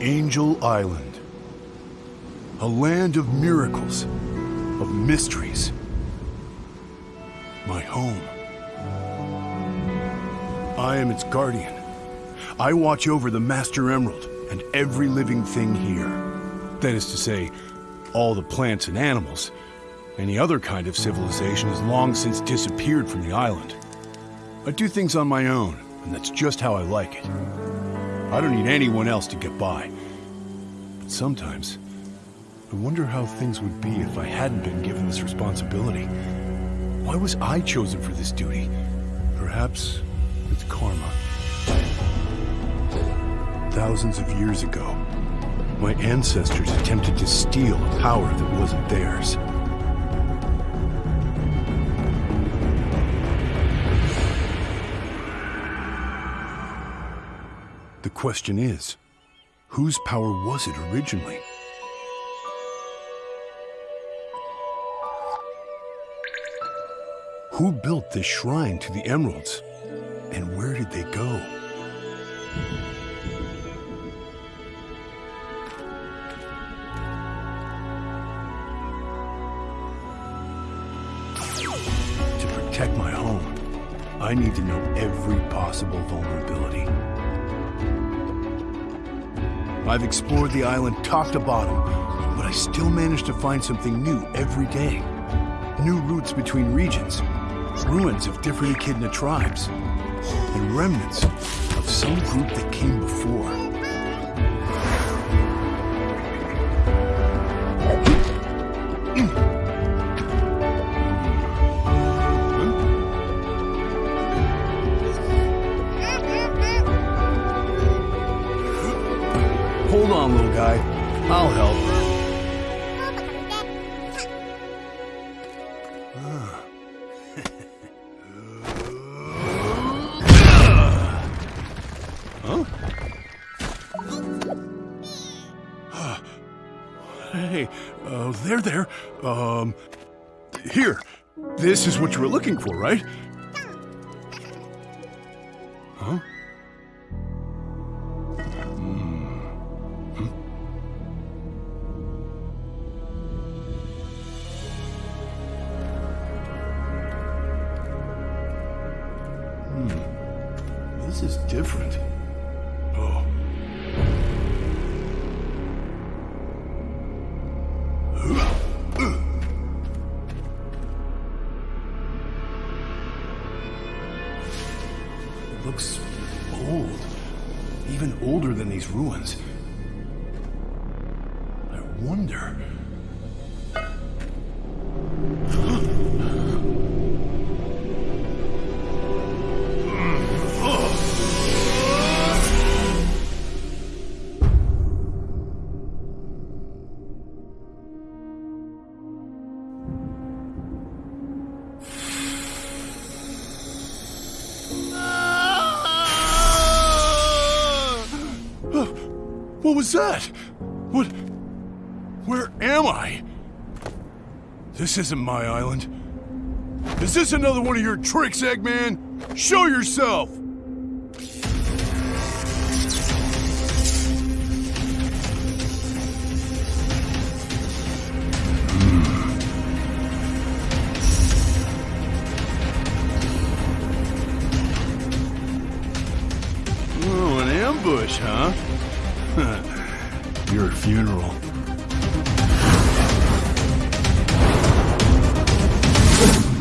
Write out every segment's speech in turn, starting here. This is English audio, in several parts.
Angel Island. A land of miracles, of mysteries. My home. I am its guardian. I watch over the Master Emerald and every living thing here. That is to say, all the plants and animals. Any other kind of civilization has long since disappeared from the island. I do things on my own, and that's just how I like it. I don't need anyone else to get by. But sometimes, I wonder how things would be if I hadn't been given this responsibility. Why was I chosen for this duty? Perhaps it's karma. Thousands of years ago, my ancestors attempted to steal a power that wasn't theirs. The question is, whose power was it originally? Who built this shrine to the emeralds? And where did they go? To protect my home, I need to know every possible vulnerability. I've explored the island top to bottom, but I still manage to find something new every day. New routes between regions, ruins of different echidna tribes, and remnants of some group that came before. Hold on, little guy. I'll help. Huh? Hey, uh, there, there. Um, here. This is what you were looking for, right? Huh? Is different. Oh. It looks old. Even older than these ruins. I wonder. Was that? What? Where am I? This isn't my island. Is this another one of your tricks, Eggman? Show yourself! Hmm. Oh, an ambush, huh? Your funeral.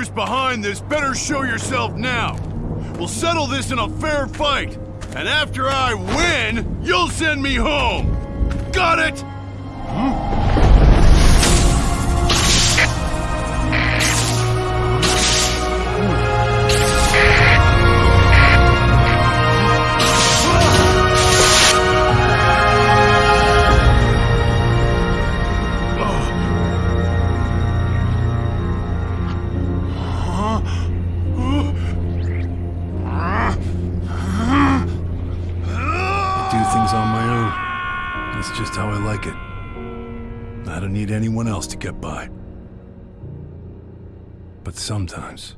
Whoever's behind this better show yourself now. We'll settle this in a fair fight. And after I win, you'll send me home. Got it? Hmm? Need anyone else to get by. But sometimes,